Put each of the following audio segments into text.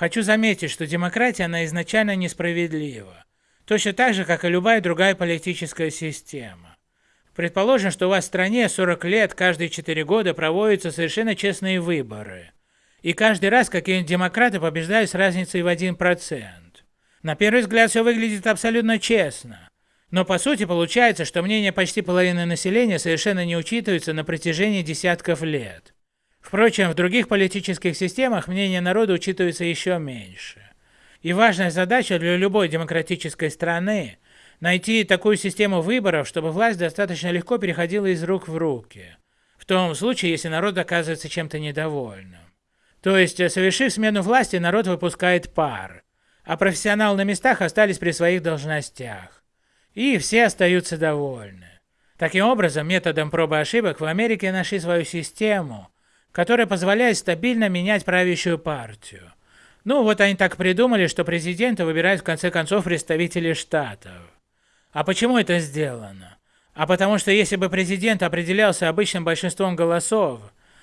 Хочу заметить, что демократия, она изначально несправедлива. Точно так же, как и любая другая политическая система. Предположим, что у вас в стране 40 лет, каждые 4 года проводятся совершенно честные выборы. И каждый раз какие-нибудь демократы побеждают с разницей в 1%. На первый взгляд все выглядит абсолютно честно. Но по сути получается, что мнение почти половины населения совершенно не учитывается на протяжении десятков лет. Впрочем, в других политических системах мнение народа учитывается еще меньше. И важная задача для любой демократической страны – найти такую систему выборов, чтобы власть достаточно легко переходила из рук в руки. В том случае, если народ оказывается чем-то недовольным. То есть, совершив смену власти, народ выпускает пар, а профессионалы на местах остались при своих должностях. И все остаются довольны. Таким образом, методом пробы ошибок в Америке нашли свою систему – которая позволяет стабильно менять правящую партию. Ну вот они так придумали, что президента выбирают в конце концов представители штатов. А почему это сделано? А потому что если бы президент определялся обычным большинством голосов,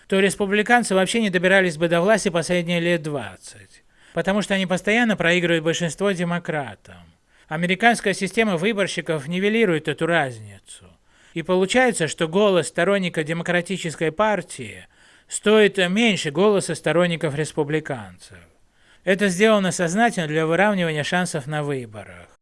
то республиканцы вообще не добирались бы до власти последние лет 20. Потому что они постоянно проигрывают большинство демократам. Американская система выборщиков нивелирует эту разницу. И получается, что голос сторонника демократической партии – стоит меньше голоса сторонников республиканцев. Это сделано сознательно для выравнивания шансов на выборах.